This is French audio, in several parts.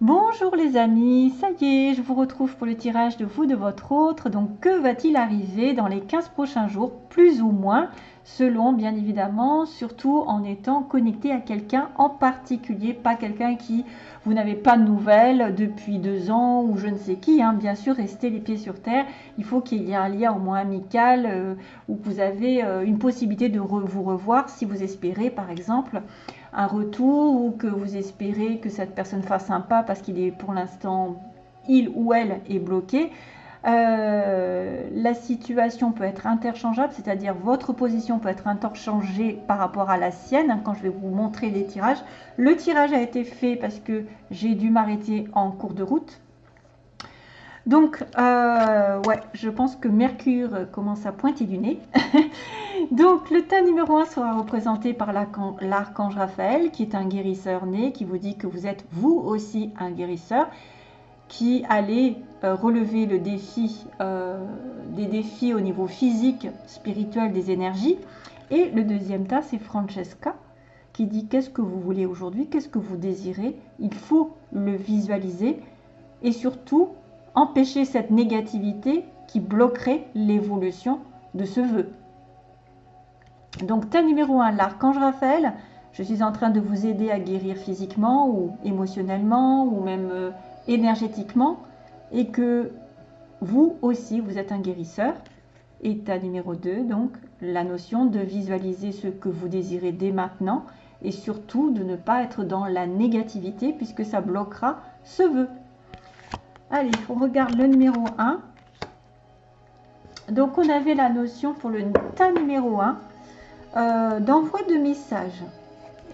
Bonjour les amis, ça y est, je vous retrouve pour le tirage de vous, de votre autre. Donc que va-t-il arriver dans les 15 prochains jours, plus ou moins, selon bien évidemment, surtout en étant connecté à quelqu'un en particulier, pas quelqu'un qui vous n'avez pas de nouvelles depuis deux ans ou je ne sais qui. Hein. Bien sûr, restez les pieds sur terre. Il faut qu'il y ait un lien au moins amical euh, où vous avez euh, une possibilité de vous revoir si vous espérez par exemple un retour ou que vous espérez que cette personne fasse un pas parce qu'il est pour l'instant, il ou elle est bloqué. Euh, la situation peut être interchangeable, c'est-à-dire votre position peut être interchangée par rapport à la sienne. Quand je vais vous montrer les tirages, le tirage a été fait parce que j'ai dû m'arrêter en cours de route. Donc, euh, ouais, je pense que Mercure commence à pointer du nez. Donc, le tas numéro 1 sera représenté par l'archange Raphaël, qui est un guérisseur né, qui vous dit que vous êtes vous aussi un guérisseur, qui allait euh, relever le défi, euh, des défis au niveau physique, spirituel, des énergies. Et le deuxième tas, c'est Francesca, qui dit qu'est-ce que vous voulez aujourd'hui, qu'est-ce que vous désirez? Il faut le visualiser et surtout empêcher cette négativité qui bloquerait l'évolution de ce vœu. Donc, tas numéro 1, l'archange Raphaël, je suis en train de vous aider à guérir physiquement ou émotionnellement ou même euh, énergétiquement et que vous aussi, vous êtes un guérisseur. État numéro 2, donc la notion de visualiser ce que vous désirez dès maintenant et surtout de ne pas être dans la négativité puisque ça bloquera ce vœu. Allez, on regarde le numéro 1. Donc, on avait la notion pour le tas numéro 1 euh, d'envoi de message.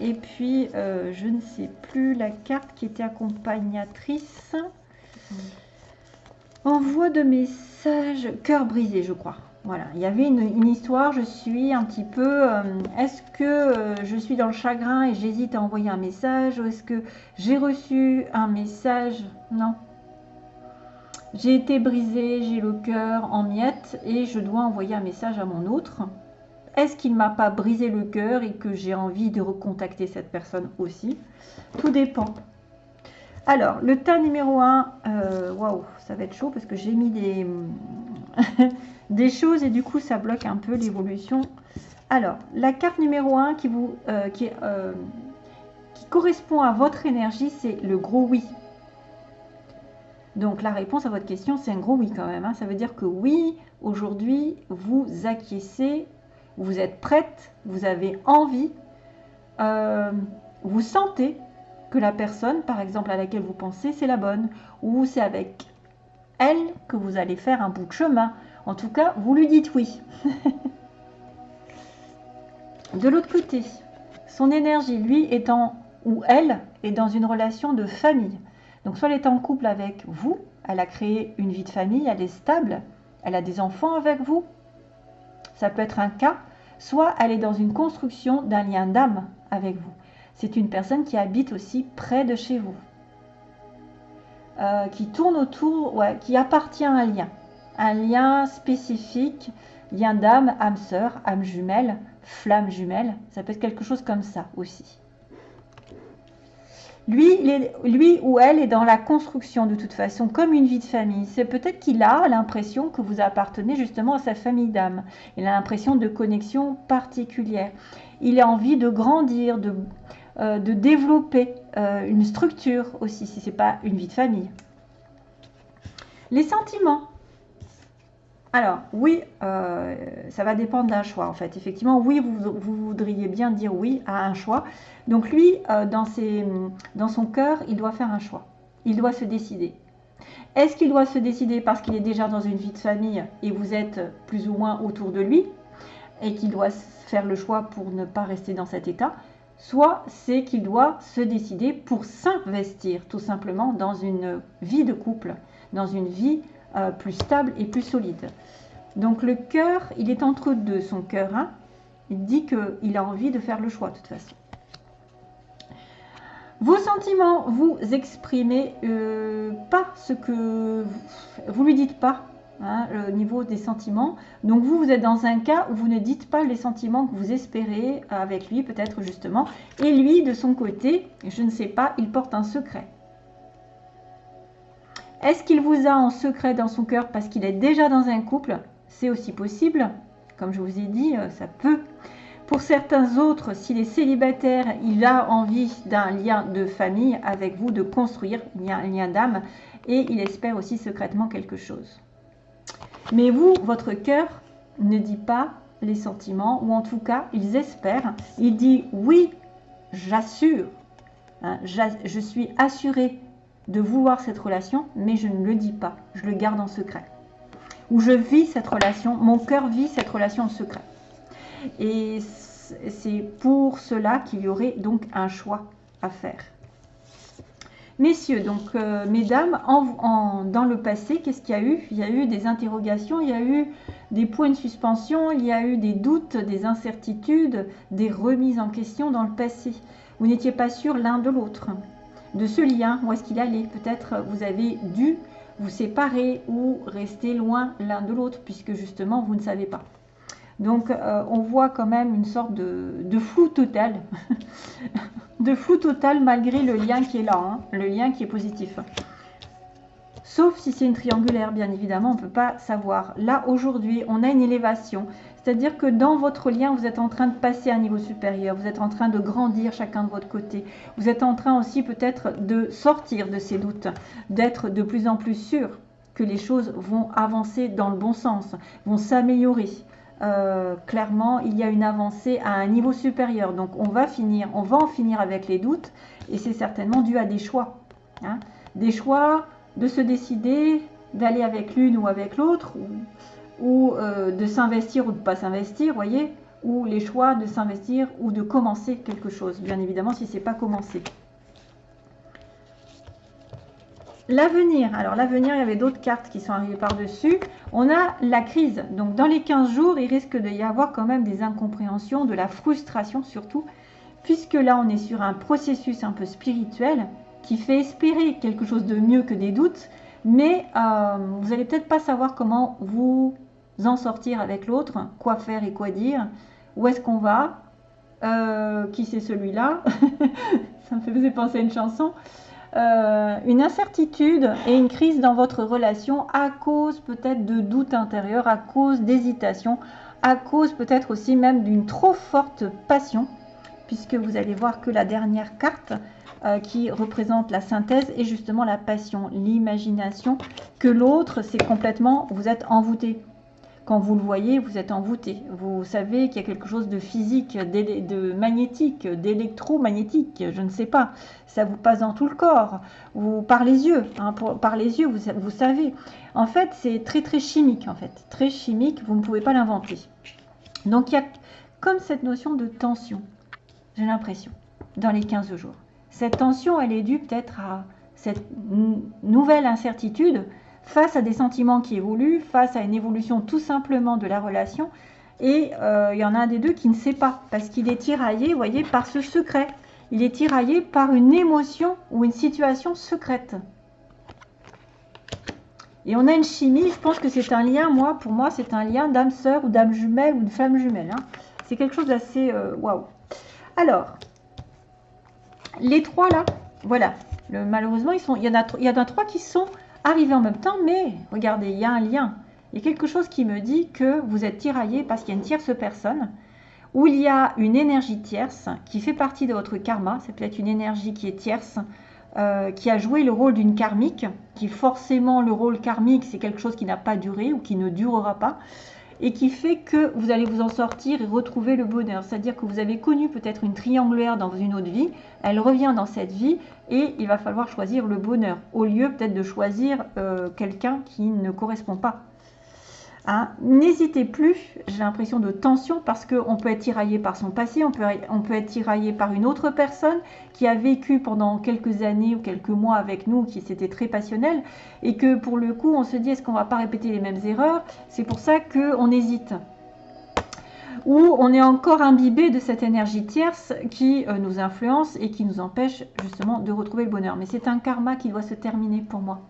Et puis, euh, je ne sais plus la carte qui était accompagnatrice. Envoi de message, cœur brisé, je crois. Voilà, il y avait une, histoire, je suis un petit peu, euh, est-ce que je suis dans le chagrin et j'hésite à envoyer un message ou est-ce que j'ai reçu un message? Non, j'ai été brisée, j'ai le cœur en miettes et je dois envoyer un message à mon autre. Est-ce qu'il ne m'a pas brisé le cœur et que j'ai envie de recontacter cette personne aussi? Tout dépend. Alors, le tas numéro 1, euh, waouh, ça va être chaud parce que j'ai mis des, des choses et du coup ça bloque un peu l'évolution. Alors, la carte numéro 1 qui, vous, euh, euh, qui correspond à votre énergie, c'est le gros oui. Donc la réponse à votre question, c'est un gros oui quand même. Hein. Ça veut dire que oui, aujourd'hui, vous acquiescez, vous êtes prête, vous avez envie, euh, vous sentez que la personne, par exemple, à laquelle vous pensez, c'est la bonne. Ou c'est avec elle que vous allez faire un bout de chemin. En tout cas, vous lui dites oui. de l'autre côté, son énergie, lui, étant ou elle, est dans une relation de famille. Donc soit elle est en couple avec vous, elle a créé une vie de famille, elle est stable, elle a des enfants avec vous, ça peut être un cas, soit elle est dans une construction d'un lien d'âme avec vous. C'est une personne qui habite aussi près de chez vous, euh, qui tourne autour, qui appartient à un lien, un lien spécifique, lien d'âme, âme sœur, âme jumelle, flamme jumelle, ça peut être quelque chose comme ça aussi. Lui, lui ou elle est dans la construction de toute façon, comme une vie de famille. C'est peut-être qu'il a l'impression que vous appartenez justement à sa famille d'âme. Il a l'impression de connexion particulière. Il a envie de grandir, de, euh, développer euh, une structure aussi, si ce n'est pas une vie de famille. Les sentiments. Alors, oui, euh, ça va dépendre d'un choix, en fait. Effectivement, oui, vous, voudriez bien dire oui à un choix. Donc, lui, euh, dans, dans son cœur, il doit faire un choix. Il doit se décider. Est-ce qu'il doit se décider parce qu'il est déjà dans une vie de famille et vous êtes plus ou moins autour de lui et qu'il doit faire le choix pour ne pas rester dans cet état Soit c'est qu'il doit se décider pour s'investir tout simplement dans une vie de couple, dans une vie euh, plus stable et plus solide. Donc le cœur, il est entre deux, son cœur. Hein. il dit qu'il a envie de faire le choix de toute façon. Vos sentiments, vous exprimez euh, pas ce que vous, lui dites pas hein, au niveau des sentiments. Donc vous, vous êtes dans un cas où vous ne dites pas les sentiments que vous espérez avec lui, peut-être justement. Et lui, de son côté, je ne sais pas, il porte un secret. Est-ce qu'il vous a en secret dans son cœur parce qu'il est déjà dans un couple? C'est aussi possible. Comme je vous ai dit, euh, ça peut. Pour certains autres, s'il est célibataire, il a envie d'un lien de famille avec vous, de construire un lien d'âme, et il espère aussi secrètement quelque chose. Mais vous, votre cœur ne dit pas les sentiments, ou en tout cas, ils espèrent. Il dit oui, j'assure, hein, je suis assuré de vouloir cette relation, mais je ne le dis pas, je le garde en secret. Ou je vis cette relation, mon cœur vit cette relation en secret. Et c'est pour cela qu'il y aurait donc un choix à faire. Messieurs, donc euh, mesdames, dans le passé, qu'est-ce qu'il y a eu? Il y a eu des interrogations, il y a eu des points de suspension, il y a eu des doutes, des incertitudes, des remises en question dans le passé. Vous n'étiez pas sûr l'un de l'autre, de ce lien, où est-ce qu'il allait. Peut-être vous avez dû vous séparer ou rester loin l'un de l'autre, puisque justement vous ne savez pas. Donc euh, on voit quand même une sorte de, flou total, de flou total malgré le lien qui est là, hein, le lien qui est positif. Sauf si c'est une triangulaire, bien évidemment, on ne peut pas savoir. Là, aujourd'hui, on a une élévation. C'est-à-dire que dans votre lien, vous êtes en train de passer à un niveau supérieur, vous êtes en train de grandir chacun de votre côté. Vous êtes en train aussi peut-être de sortir de ces doutes, d'être de plus en plus sûr que les choses vont avancer dans le bon sens, vont s'améliorer. Euh, clairement, il y a une avancée à un niveau supérieur. Donc, on va finir, on va en finir avec les doutes, et c'est certainement dû à des choix. Hein. Des choix de se décider d'aller avec l'une ou avec l'autre, euh, de s'investir ou de ne pas s'investir, voyez, ou les choix de s'investir ou de commencer quelque chose, bien évidemment si ce n'est pas commencé. L'avenir, alors l'avenir, il y avait d'autres cartes qui sont arrivées par-dessus. On a la crise, donc dans les 15 jours, il risque d'y avoir quand même des incompréhensions, de la frustration surtout, puisque là on est sur un processus un peu spirituel qui fait espérer quelque chose de mieux que des doutes, mais euh, vous n'allez peut-être pas savoir comment vous en sortir avec l'autre, quoi faire et quoi dire, où est-ce qu'on va, euh, qui c'est celui-là, ça me fait penser à une chanson. Euh, une incertitude et une crise dans votre relation à cause peut-être de doutes intérieurs, à cause d'hésitation, à cause peut-être aussi même d'une trop forte passion, puisque vous allez voir que la dernière carte euh, qui représente la synthèse est justement la passion, l'imagination, que l'autre, c'est complètement, vous êtes envoûté. Quand vous le voyez, vous êtes envoûté. Vous savez qu'il y a quelque chose de physique, de magnétique, d'électromagnétique, je ne sais pas. Ça vous passe dans tout le corps, ou par les yeux. Hein, par les yeux, vous, vous savez. En fait, c'est très très chimique, en fait. Très chimique, vous ne pouvez pas l'inventer. Donc, il y a comme cette notion de tension, j'ai l'impression, dans les 15 jours. Cette tension, elle est due peut-être à cette nouvelle incertitude face à des sentiments qui évoluent, face à une évolution tout simplement de la relation. Et euh, il y en a un des deux qui ne sait pas, parce qu'il est tiraillé, vous voyez, par ce secret. Il est tiraillé par une émotion ou une situation secrète. Et on a une chimie, je pense que c'est un lien, moi, pour moi, c'est un lien d'âme sœur ou d'âme jumelle ou de femme jumelle. Hein. C'est quelque chose d'assez euh, waouh. Alors, les trois là, voilà. malheureusement, ils sont, il y en a trois qui sont arriver en même temps, mais regardez, il y a un lien. Il y a quelque chose qui me dit que vous êtes tiraillé parce qu'il y a une tierce personne, où il y a une énergie tierce qui fait partie de votre karma. C'est peut-être une énergie qui est tierce, euh, qui a joué le rôle d'une karmique, qui forcément le rôle karmique, c'est quelque chose qui n'a pas duré ou qui ne durera pas et qui fait que vous allez vous en sortir et retrouver le bonheur. C'est-à-dire que vous avez connu peut-être une triangulaire dans une autre vie, elle revient dans cette vie et il va falloir choisir le bonheur au lieu peut-être de choisir euh, quelqu'un qui ne correspond pas Hein, n'hésitez plus, j'ai l'impression de tension parce qu'on peut être tiraillé par son passé, on peut, on être tiraillé par une autre personne qui a vécu pendant quelques années ou quelques mois avec nous, qui s'était très passionnel, et que pour le coup on se dit est-ce qu'on va pas répéter les mêmes erreurs? C'est pour ça qu'on hésite. Ou on est encore imbibé de cette énergie tierce qui euh, nous influence et qui nous empêche justement de retrouver le bonheur. Mais c'est un karma qui doit se terminer pour moi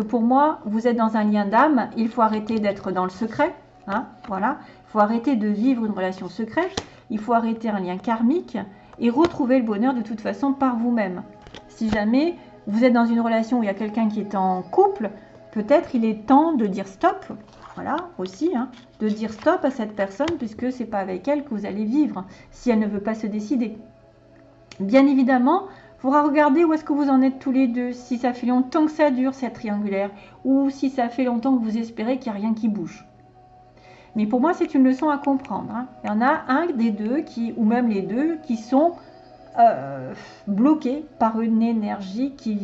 pour moi, vous êtes dans un lien d'âme, il faut arrêter d'être dans le secret. Hein, voilà, il faut arrêter de vivre une relation secrète, il faut arrêter un lien karmique et retrouver le bonheur de toute façon par vous-même. Si jamais vous êtes dans une relation où il y a quelqu'un qui est en couple, peut-être il est temps de dire stop. Voilà, aussi, hein, de dire stop à cette personne puisque c'est pas avec elle que vous allez vivre si elle ne veut pas se décider. Bien évidemment, faudra regarder où est-ce que vous en êtes tous les deux, si ça fait longtemps que ça dure cette triangulaire ou si ça fait longtemps que vous espérez qu'il n'y a rien qui bouge. Mais pour moi, c'est une leçon à comprendre. Hein. Il y en a un des deux, qui, ou même les deux, qui sont euh, bloqués par une énergie qui,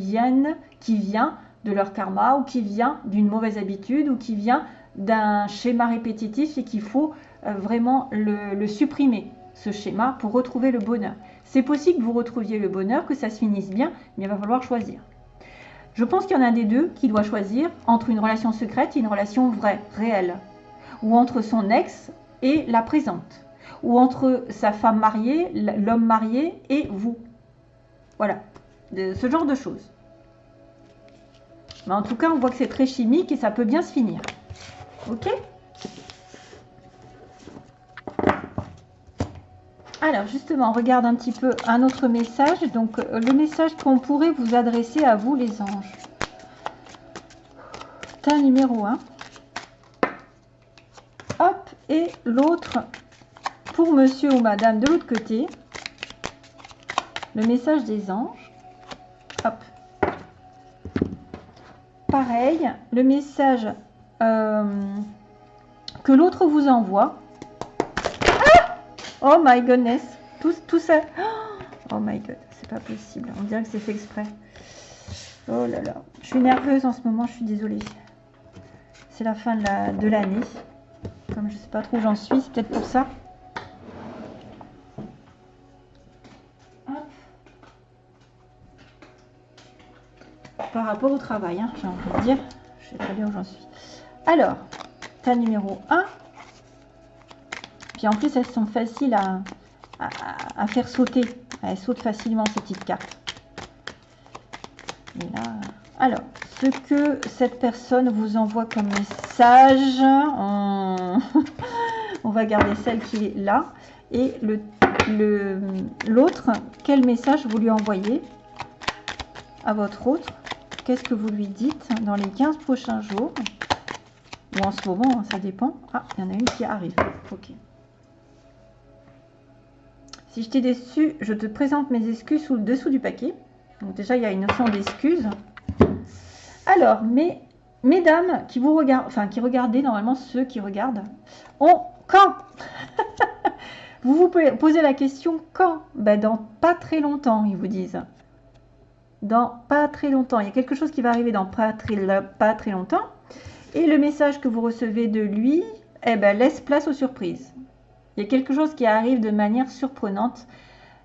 qui vient de leur karma ou qui vient d'une mauvaise habitude ou qui vient d'un schéma répétitif et qu'il faut euh, vraiment le, supprimer, ce schéma, pour retrouver le bonheur. C'est possible que vous retrouviez le bonheur, que ça se finisse bien, mais il va falloir choisir. Je pense qu'il y en a des deux qui doit choisir entre une relation secrète et une relation vraie, réelle ou entre son ex et la présente, ou entre sa femme mariée, l'homme marié et vous. Voilà, ce genre de choses. Mais en tout cas, on voit que c'est très chimique et ça peut bien se finir. Ok? Alors justement, on regarde un petit peu un autre message. Donc euh, le message qu'on pourrait vous adresser à vous les anges. Tas numéro 1 et l'autre pour monsieur ou madame de l'autre côté. Le message des anges. Hop. Pareil, le message euh, que l'autre vous envoie. Oh my goodness. Tout, tout ça. Oh my god, c'est pas possible. On dirait que c'est fait exprès. Oh là là. Je suis nerveuse en ce moment, je suis désolée. C'est la fin de l'année. Comme je sais pas trop où j'en suis, c'est peut-être pour ça. Par rapport au travail, hein, j'ai envie de dire. Je sais très bien où j'en suis. Alors, ta numéro 1. En plus, elles sont faciles à, faire sauter. Elles sautent facilement ces petites cartes. Alors, ce que cette personne vous envoie comme message, on, va garder celle qui est là. Et l'autre, quel message vous lui envoyez à votre autre? Qu'est-ce que vous lui dites dans les 15 prochains jours? Ou en ce moment, hein, ça dépend. Ah, il y en a une qui arrive. Ok. Si je t'ai déçu, je te présente mes excuses sous le dessous du paquet. Donc déjà, il y a une notion d'excuse. Alors, mesdames qui vous regardent, enfin qui regardez, normalement ceux qui regardent, on, quand? Vous vous posez la question quand? Ben, Dans pas très longtemps, ils vous disent. Dans pas très longtemps. Il y a quelque chose qui va arriver dans pas très, pas très longtemps. Et le message que vous recevez de lui, eh ben, laisse place aux surprises. Il y a quelque chose qui arrive de manière surprenante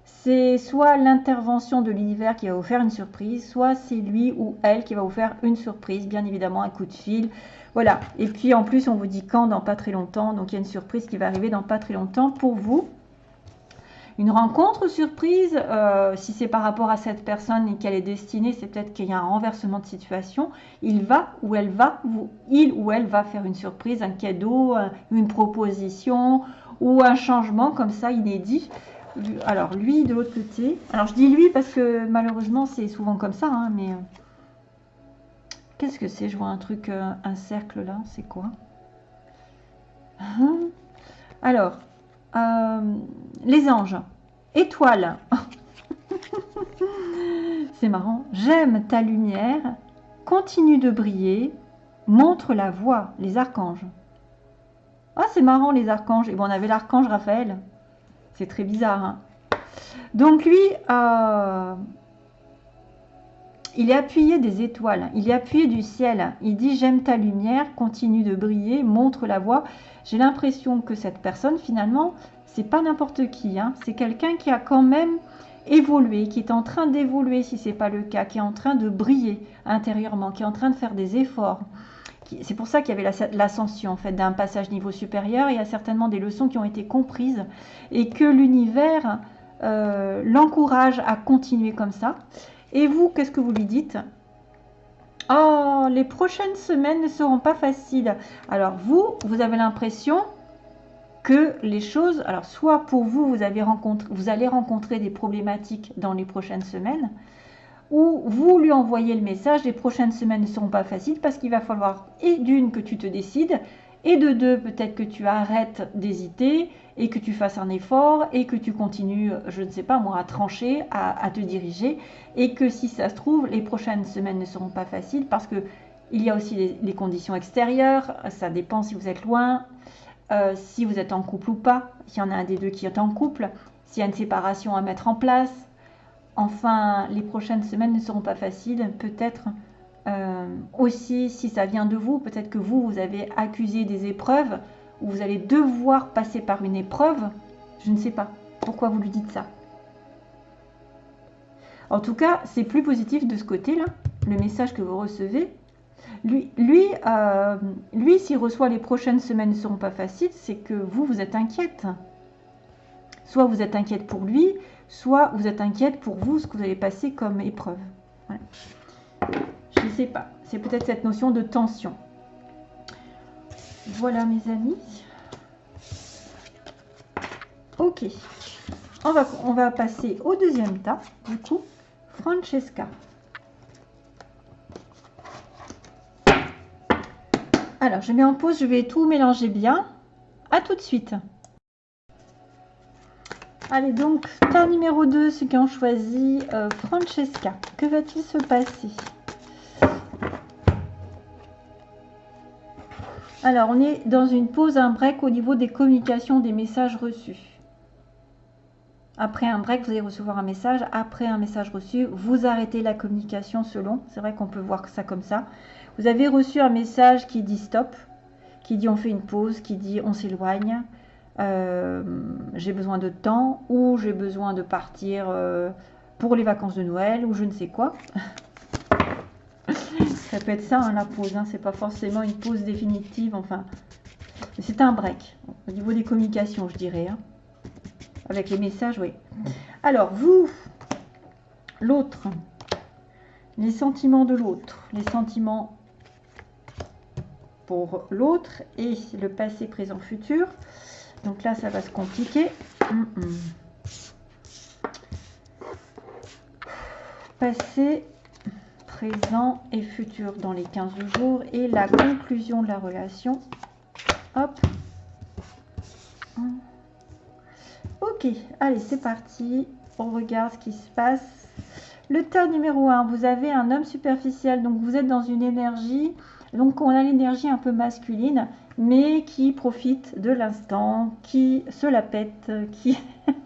c'est soit l'intervention de l'univers qui va vous faire une surprise, soit c'est lui ou elle qui va vous faire une surprise, bien évidemment un coup de fil. Voilà. Et puis en plus, on vous dit quand dans pas très longtemps. Donc il y a une surprise qui va arriver dans pas très longtemps pour vous. Une rencontre surprise, euh, si c'est par rapport à cette personne et qu'elle est destinée, c'est peut-être qu'il y a un renversement de situation. Il va ou elle va, il ou elle va faire une surprise, un cadeau, une proposition ou un changement comme ça inédit alors lui de l'autre côté. Alors je dis lui parce que malheureusement c'est souvent comme ça, hein, mais euh, qu'est-ce que c'est? Je vois un truc, euh, un cercle là, c'est quoi? Hein? Alors, euh, les anges, étoiles. c'est marrant. J'aime ta lumière, continue de briller, montre la voie, les archanges. Ah, c'est marrant les archanges. Et bon, on avait l'archange Raphaël. C'est très bizarre. Hein. Donc lui, euh, il est appuyé des étoiles, il est appuyé du ciel. Il dit j'aime ta lumière, continue de briller, montre la voie. J'ai l'impression que cette personne finalement, c'est pas n'importe qui. Hein. C'est quelqu'un qui a quand même évolué, qui est en train d'évoluer si ce n'est pas le cas, qui est en train de briller intérieurement, qui est en train de faire des efforts. C'est pour ça qu'il y avait l'ascension en fait d'un passage niveau supérieur. Il y a certainement des leçons qui ont été comprises et que l'univers euh, l'encourage à continuer comme ça. Et vous, qu'est-ce que vous lui dites? Oh, les prochaines semaines ne seront pas faciles. Alors vous, vous avez l'impression que les choses, alors soit pour vous, vous, avez rencontré, vous allez rencontrer des problématiques dans les prochaines semaines, ou vous lui envoyez le message, les prochaines semaines ne seront pas faciles parce qu'il va falloir et d'une que tu te décides, et de deux peut-être que tu arrêtes d'hésiter et que tu fasses un effort et que tu continues, je ne sais pas moi, à trancher, à, te diriger et que si ça se trouve, les prochaines semaines ne seront pas faciles parce que il y a aussi les, conditions extérieures, ça dépend si vous êtes loin, euh, si vous êtes en couple ou pas, s'il y en a un des deux qui est en couple, s'il y a une séparation à mettre en place. Enfin, les prochaines semaines ne seront pas faciles, peut-être euh, aussi si ça vient de vous, peut-être que vous, vous avez accusé des épreuves, ou vous allez devoir passer par une épreuve, je ne sais pas pourquoi vous lui dites ça? En tout cas, c'est plus positif de ce côté-là, le message que vous recevez. Euh, lui s'il reçoit les prochaines semaines ne seront pas faciles, c'est que vous, vous êtes inquiète. Soit vous êtes inquiète pour lui, soit vous êtes inquiète pour vous, ce que vous allez passer comme épreuve. Je ne sais pas. C'est peut-être cette notion de tension. Voilà mes amis. Ok. On va, on va passer au deuxième tas, du coup, Francesca. Alors, je mets en pause, je vais tout mélanger bien. À tout de suite. Allez, donc, tas numéro 2, ceux qui ont choisi euh, Francesca. Que va-t-il se passer? Alors, on est dans une pause, un break au niveau des communications, des messages reçus. Après un break, vous allez recevoir un message. Après un message reçu, vous arrêtez la communication selon. C'est vrai qu'on peut voir ça comme ça. Vous avez reçu un message qui dit stop, qui dit on fait une pause, qui dit on s'éloigne, euh, j'ai besoin de temps, ou j'ai besoin de partir euh, pour les vacances de Noël, ou je ne sais quoi. Ça peut être ça, hein, la pause. Hein. C'est pas forcément une pause définitive. Enfin, c'est un break. Au niveau des communications, je dirais. Hein. Avec les messages, oui. Alors, vous, l'autre, les sentiments de l'autre, les sentiments pour l'autre et le passé, présent, futur. Donc là, ça va se compliquer. Passé, présent et futur dans les 15 jours et la conclusion de la relation. Hop. Ok, allez, c'est parti. On regarde ce qui se passe. Le tas numéro 1, vous avez un homme superficiel, donc vous êtes dans une énergie. Donc on a l'énergie un peu masculine, mais qui profite de l'instant, qui se la pète, qui...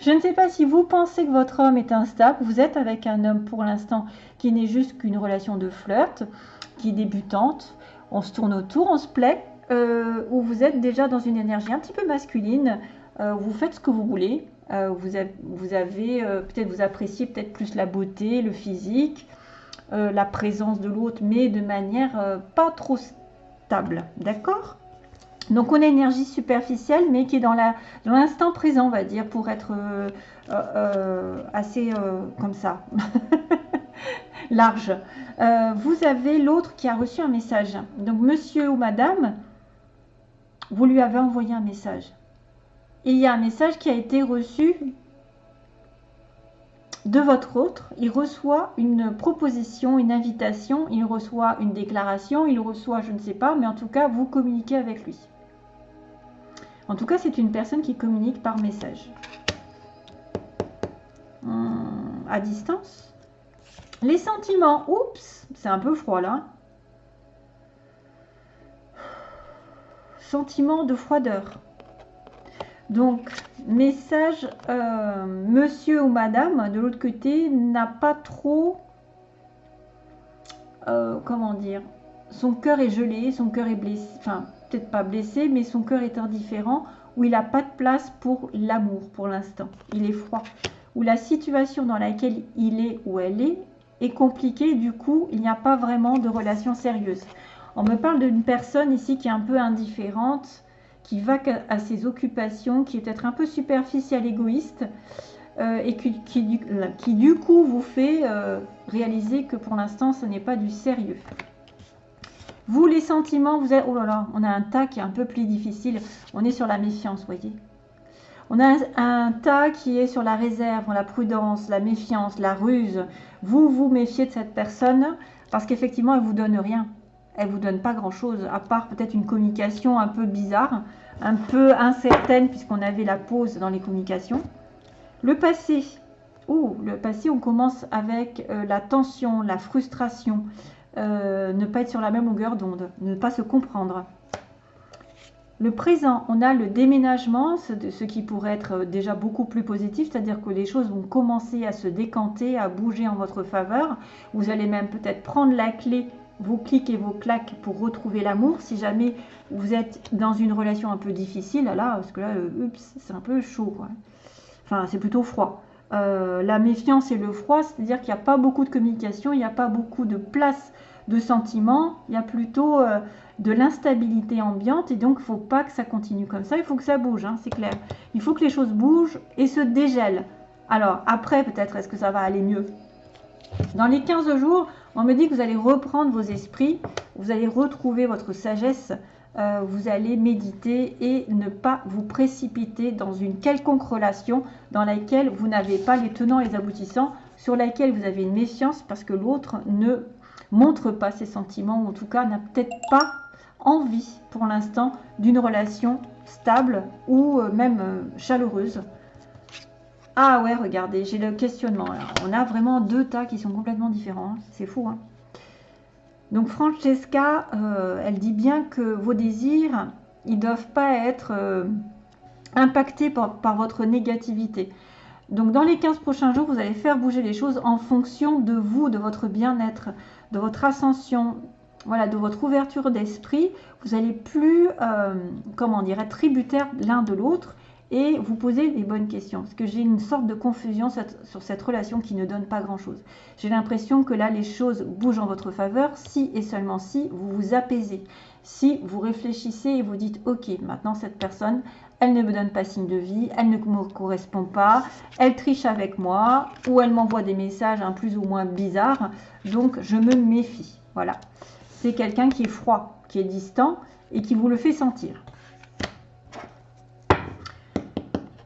Je ne sais pas si vous pensez que votre homme est instable. Vous êtes avec un homme pour l'instant qui n'est juste qu'une relation de flirt, qui est débutante. On se tourne autour, on se plaît. Euh, ou vous êtes déjà dans une énergie un petit peu masculine. Euh, vous faites ce que vous voulez. Euh, vous avez, vous avez peut-être vous appréciez peut-être plus la beauté, le physique, la présence de l'autre, mais de manière pas trop stable. D'accord? Donc on énergie superficielle, mais qui est dans l'instant présent, on va dire, pour être euh, euh, euh, assez comme ça, large. vous avez l'autre qui a reçu un message. Donc monsieur ou madame, vous lui avez envoyé un message. Il y a un message qui a été reçu de votre autre. Il reçoit une proposition, une invitation, il reçoit une déclaration, il reçoit, je ne sais pas, mais en tout cas, vous communiquez avec lui. En tout cas, c'est une personne qui communique par message. Hum, à distance. Les sentiments. Oups, c'est un peu froid là. Sentiment de froideur. Donc, message, euh, monsieur ou madame, de l'autre côté, n'a pas trop, euh, comment dire, son cœur est gelé, son cœur est blessé, enfin, peut-être pas blessé, mais son cœur est indifférent, où il n'a pas de place pour l'amour pour l'instant. Il est froid. Où la situation dans laquelle il est ou elle est est compliquée, du coup, il n'y a pas vraiment de relation sérieuse. On me parle d'une personne ici qui est un peu indifférente, qui va à ses occupations, qui est peut-être un peu superficielle, égoïste, euh, et qui, du coup vous fait euh, réaliser que pour l'instant, ce n'est pas du sérieux. Vous, les sentiments, vous êtes... Oh là là, on a un tas qui est un peu plus difficile. On est sur la méfiance, voyez. On a un, tas qui est sur la réserve, la prudence, la méfiance, la ruse. Vous vous méfiez de cette personne parce qu'effectivement, elle vous donne rien. Elle vous donne pas grand-chose, à part peut-être une communication un peu bizarre, un peu incertaine, puisqu'on avait la pause dans les communications. Le passé. Oh, le passé, on commence avec euh, la tension, la frustration, euh, ne pas être sur la même longueur d'onde, ne pas se comprendre. Le présent, on a le déménagement, ce qui pourrait être déjà beaucoup plus positif, c'est-à-dire que les choses vont commencer à se décanter, à bouger en votre faveur. Vous allez même peut-être prendre la clé, vos clics et vos claques pour retrouver l'amour. Si jamais vous êtes dans une relation un peu difficile, là, parce que là, euh, c'est un peu chaud. Enfin, c'est plutôt froid. Euh, la méfiance et le froid, c'est-à-dire qu'il n'y a pas beaucoup de communication, il n'y a pas beaucoup de place de sentiments, il y a plutôt euh, de l'instabilité ambiante et donc il ne faut pas que ça continue comme ça, il faut que ça bouge, hein, c'est clair. Il faut que les choses bougent et se dégèlent. Alors après, peut-être, est-ce que ça va aller mieux? Dans les 15 jours, on me dit que vous allez reprendre vos esprits, vous allez retrouver votre sagesse, euh, vous allez méditer et ne pas vous précipiter dans une quelconque relation dans laquelle vous n'avez pas les tenants et les aboutissants, sur laquelle vous avez une méfiance parce que l'autre ne montre pas ses sentiments ou en tout cas n'a peut-être pas envie pour l'instant d'une relation stable ou euh, même euh, chaleureuse. Ah ouais, regardez, j'ai le questionnement. on a vraiment deux tas qui sont complètement différents. Hein. C'est fou. Hein Donc Francesca, euh, elle dit bien que vos désirs, ils ne doivent pas être impactés par, votre négativité. Donc dans les 15 prochains jours, vous allez faire bouger les choses en fonction de vous, de votre bien-être, de votre ascension, voilà, de votre ouverture d'esprit, vous allez plus, euh, comment dire, tributaire l'un de l'autre et vous poser les bonnes questions. Parce que j'ai une sorte de confusion sur cette relation qui ne donne pas grand-chose. J'ai l'impression que là, les choses bougent en votre faveur si et seulement si vous vous apaisez. Si vous réfléchissez et vous dites, ok, maintenant cette personne, elle ne me donne pas signe de vie, elle ne me correspond pas, elle triche avec moi ou elle m'envoie des messages un plus ou moins bizarres, donc je me méfie. Voilà c'est quelqu'un qui est froid, qui est distant et qui vous le fait sentir.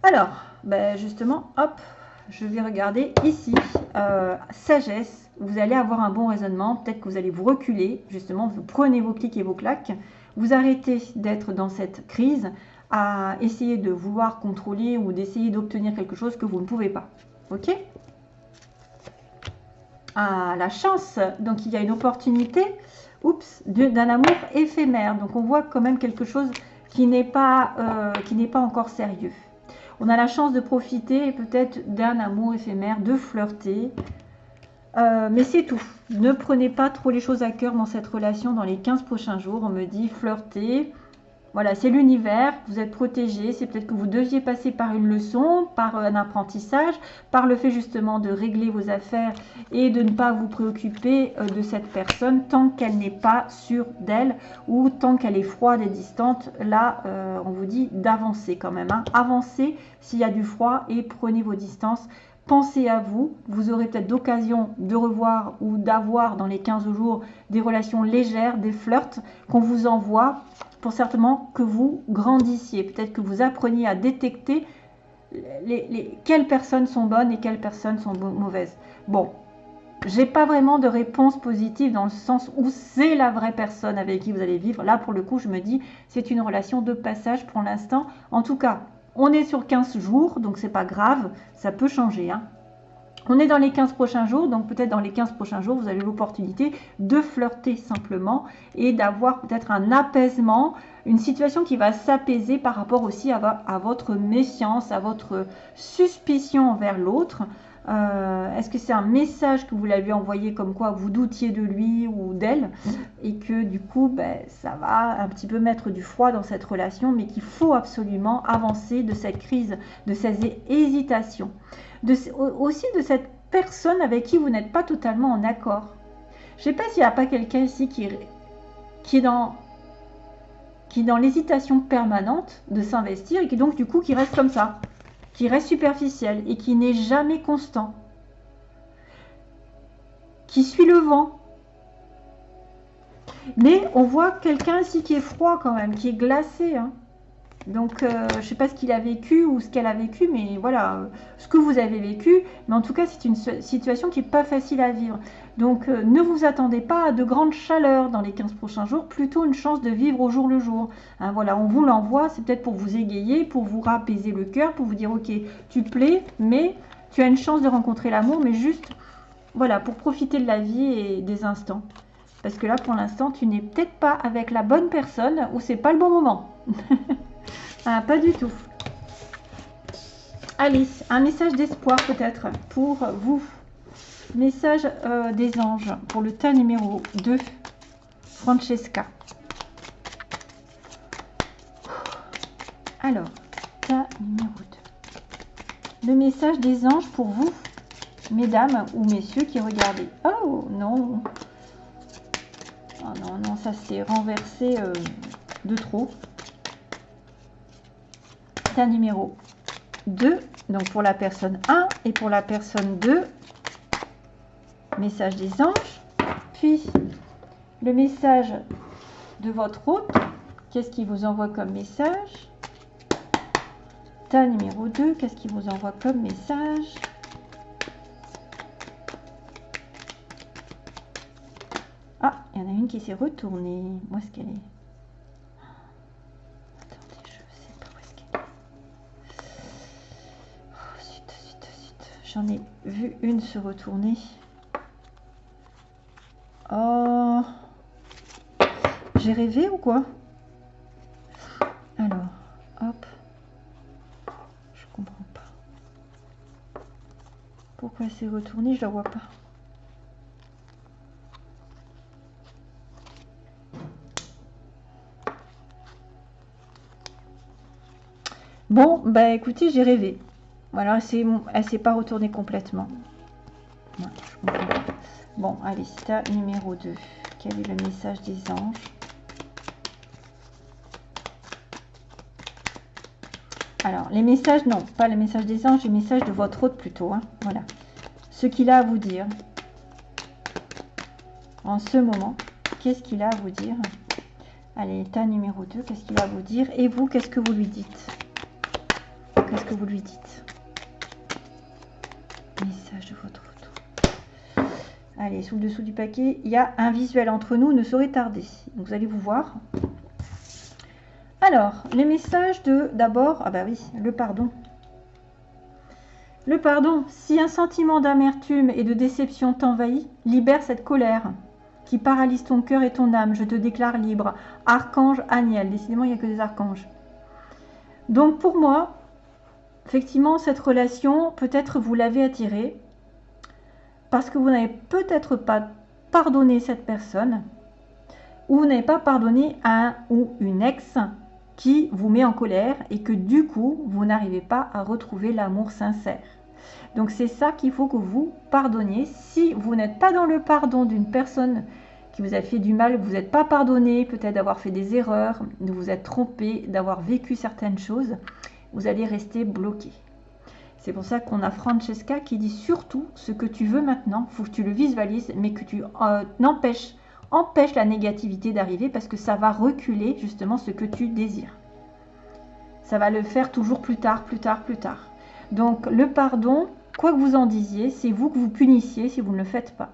Alors, ben justement, hop, je vais regarder ici, euh, sagesse, vous allez avoir un bon raisonnement, peut-être que vous allez vous reculer, justement, vous prenez vos clics et vos claques, vous arrêtez d'être dans cette crise à essayer de vouloir contrôler ou d'essayer d'obtenir quelque chose que vous ne pouvez pas. Ok? Ah, la chance, donc il y a une opportunité oups, d'un amour éphémère. Donc on voit quand même quelque chose qui n'est pas, euh, pas encore sérieux. On a la chance de profiter peut-être d'un amour éphémère, de flirter. Euh, mais c'est tout. Ne prenez pas trop les choses à cœur dans cette relation dans les 15 prochains jours. On me dit flirter, voilà, c'est l'univers, vous êtes protégé, c'est peut-être que vous deviez passer par une leçon, par un apprentissage, par le fait justement de régler vos affaires et de ne pas vous préoccuper euh, de cette personne tant qu'elle n'est pas sûre d'elle ou tant qu'elle est froide et distante. Là, euh, on vous dit d'avancer quand même. Hein. Avancez s'il y a du froid et prenez vos distances. Pensez à vous, vous aurez peut-être d'occasion de revoir ou d'avoir dans les 15 jours des relations légères, des flirts qu'on vous envoie pour certainement que vous grandissiez, peut-être que vous appreniez à détecter les, quelles personnes sont bonnes et quelles personnes sont mauvaises. Bon, j'ai pas vraiment de réponse positive dans le sens où c'est la vraie personne avec qui vous allez vivre. Là, pour le coup, je me dis, c'est une relation de passage pour l'instant. En tout cas, on est sur 15 jours, donc c'est pas grave, ça peut changer. Hein. On est dans les 15 prochains jours, donc peut-être dans les 15 prochains jours, vous avez l'opportunité de flirter simplement et d'avoir peut-être un apaisement, une situation qui va s'apaiser par rapport aussi à, votre méfiance, à votre suspicion envers l'autre. Euh, est-ce que c'est un message que vous l'avez envoyé comme quoi vous doutiez de lui ou d'elle et que du coup ben, ça va un petit peu mettre du froid dans cette relation mais qu'il faut absolument avancer de cette crise, de ces hésitations? Aussi de cette personne avec qui vous n'êtes pas totalement en accord. Je ne sais pas s'il n'y a pas quelqu'un ici qui, qui est dans qui dans l'hésitation permanente de s'investir et qui donc du coup qui reste comme ça, qui reste superficiel et qui n'est jamais constant, qui suit le vent. Mais on voit quelqu'un ici qui est froid quand même, qui est glacé. Hein. Donc, euh, je ne sais pas ce qu'il a vécu ou ce qu'elle a vécu, mais voilà, ce que vous avez vécu. Mais en tout cas, c'est une situation qui n'est pas facile à vivre. Donc, euh, ne vous attendez pas à de grandes chaleurs dans les 15 prochains jours, plutôt une chance de vivre au jour le jour. Hein, voilà, on vous l'envoie, c'est peut-être pour vous égayer, pour vous rapaiser le cœur, pour vous dire, ok, tu plais, mais tu as une chance de rencontrer l'amour, mais juste, voilà, pour profiter de la vie et des instants. Parce que là, pour l'instant, tu n'es peut-être pas avec la bonne personne ou c'est pas le bon moment. Ah, pas du tout. Alice, un message d'espoir peut-être pour vous. Message euh, des anges pour le tas numéro 2. Francesca. Alors, tas numéro 2. Le message des anges pour vous, mesdames ou messieurs qui regardez. Oh non. Oh non, non, ça s'est renversé euh, de trop numéro 2, donc pour la personne 1 et pour la personne 2, message des anges, puis le message de votre hôte, qu'est-ce qui vous envoie comme message? Ta numéro 2, qu'est-ce qui vous envoie comme message? Ah, il y en a une qui s'est retournée. Où est-ce qu'elle est? J'en ai vu une se retourner. Oh J'ai rêvé ou quoi? Alors, hop. Je comprends pas. Pourquoi elle s'est retournée? Je la vois pas. Bon, bah écoutez, j'ai rêvé. Voilà, elle ne s'est pas retournée complètement. bon, allez, numéro 2. Quel est le message des anges? Alors, les messages, non, pas les messages des anges, les messages de votre hôte plutôt. Hein, voilà. Ce qu'il a à vous dire. En ce moment, qu'est-ce qu'il a à vous dire? Allez, état numéro 2, qu'est-ce qu'il a à vous dire? Et vous, qu'est-ce que vous lui dites? Qu'est-ce que vous lui dites? Message de votre retour. Allez, sous le dessous du paquet, il y a un visuel entre nous, ne saurait tarder. Vous allez vous voir. Alors, les messages de d'abord, ah bah oui, le pardon. Le pardon, si un sentiment d'amertume et de déception t'envahit, libère cette colère qui paralyse ton cœur et ton âme. Je te déclare libre. Archange Aniel. Décidément, il n'y a que des archanges. Donc pour moi, effectivement, cette relation, peut-être vous l'avez attirée parce que vous n'avez peut-être pas pardonné cette personne ou vous n'avez pas pardonné un ou une ex qui vous met en colère et que du coup, vous n'arrivez pas à retrouver l'amour sincère. Donc c'est ça qu'il faut que vous pardonniez. Si vous n'êtes pas dans le pardon d'une personne qui vous a fait du mal, vous n'êtes pas pardonné, peut-être d'avoir fait des erreurs, de vous être trompé, d'avoir vécu certaines choses, vous allez rester bloqué. C'est pour ça qu'on a Francesca qui dit surtout ce que tu veux maintenant, faut que tu le visualises, mais que tu euh, empêches, empêche la négativité d'arriver parce que ça va reculer justement ce que tu désires. Ça va le faire toujours plus tard, plus tard, plus tard. Donc le pardon, quoi que vous en disiez, c'est vous que vous punissiez si vous ne le faites pas.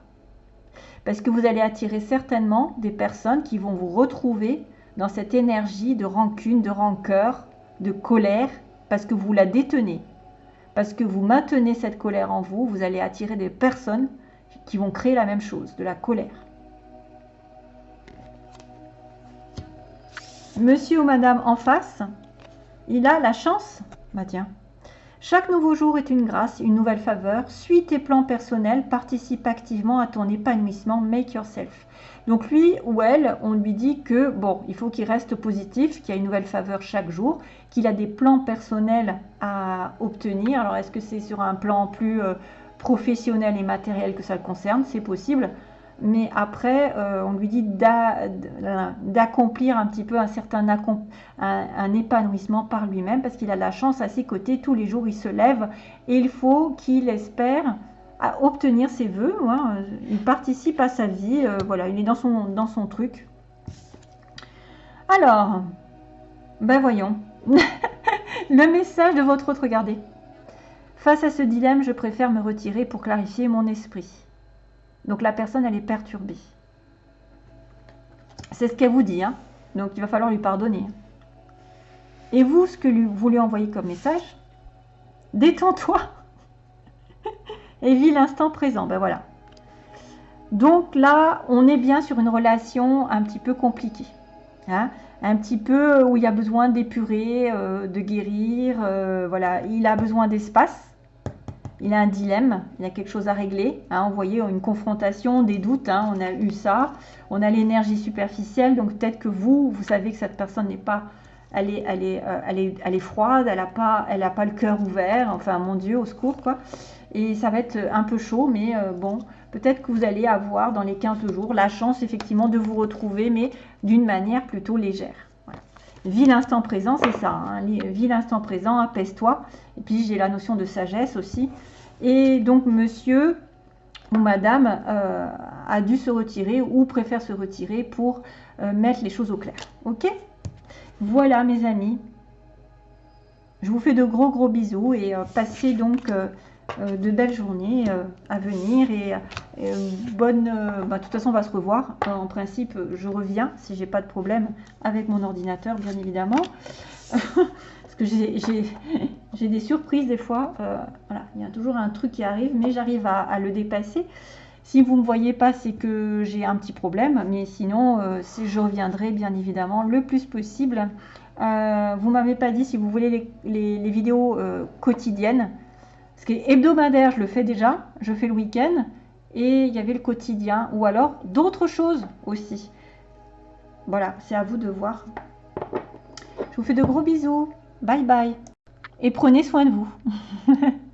Parce que vous allez attirer certainement des personnes qui vont vous retrouver dans cette énergie de rancune, de rancœur, de colère, parce que vous la détenez, parce que vous maintenez cette colère en vous, vous allez attirer des personnes qui vont créer la même chose, de la colère. Monsieur ou madame en face, il a la chance, bah tiens, chaque nouveau jour est une grâce, une nouvelle faveur. Suis tes plans personnels, participe activement à ton épanouissement, make yourself. Donc lui ou elle, on lui dit que bon, il faut qu'il reste positif, qu'il y a une nouvelle faveur chaque jour, qu'il a des plans personnels à obtenir. Alors est-ce que c'est sur un plan plus euh, professionnel et matériel que ça le concerne? C'est possible. Mais après, euh, on lui dit d'accomplir un petit peu un certain épanouissement par lui-même parce qu'il a la chance à ses côtés. Tous les jours, il se lève et il faut qu'il espère obtenir ses voeux. Hein. Il participe à sa vie, euh, voilà, il est dans son, dans son truc. Alors, ben voyons, le message de votre autre, regardez. Face à ce dilemme, je préfère me retirer pour clarifier mon esprit. Donc la personne, elle est perturbée. C'est ce qu'elle vous dit. Hein. Donc il va falloir lui pardonner. Et vous, ce que vous lui envoyez comme message, détends-toi et vis l'instant présent. Ben voilà. Donc là, on est bien sur une relation un petit peu compliquée. Hein. un petit peu où il y a besoin d'épurer, euh, de guérir. Euh, voilà, il a besoin d'espace. Il a un dilemme, il a quelque chose à régler. Hein, vous voyez, une confrontation, des doutes, hein, on a eu ça. On a l'énergie superficielle, donc peut-être que vous, vous savez que cette personne n'est pas elle est, elle euh, elle est, froide, elle n'a pas le cœur ouvert, enfin mon Dieu, au secours quoi. Et ça va être un peu chaud, mais euh, bon, peut-être que vous allez avoir dans les 15 jours la chance effectivement de vous retrouver, mais d'une manière plutôt légère. Vis l'instant présent, c'est ça, hein. vis l'instant présent, apaise-toi. Et puis j'ai la notion de sagesse aussi. Et donc monsieur ou madame euh, a dû se retirer ou préfère se retirer pour mettre les choses au clair. Ok? Voilà mes amis. Je vous fais de gros gros bisous et euh, passez donc euh, euh, de belles journées à venir et bonne... Bah, de toute façon on va se revoir. en principe je reviens si j'ai pas de problème avec mon ordinateur bien évidemment. Parce que j'ai des surprises des fois. voilà, il y a toujours un truc qui arrive mais j'arrive à, le dépasser. Si vous ne me voyez pas, c'est que j'ai un petit problème, mais sinon, euh, je reviendrai bien évidemment le plus possible. Euh, vous m'avez pas dit si vous voulez les, vidéos euh, quotidiennes. Ce qui est hebdomadaire, je le fais déjà, je fais le week-end. Et il y avait le quotidien, ou alors d'autres choses aussi. Voilà, c'est à vous de voir. Je vous fais de gros bisous. Bye bye. Et prenez soin de vous.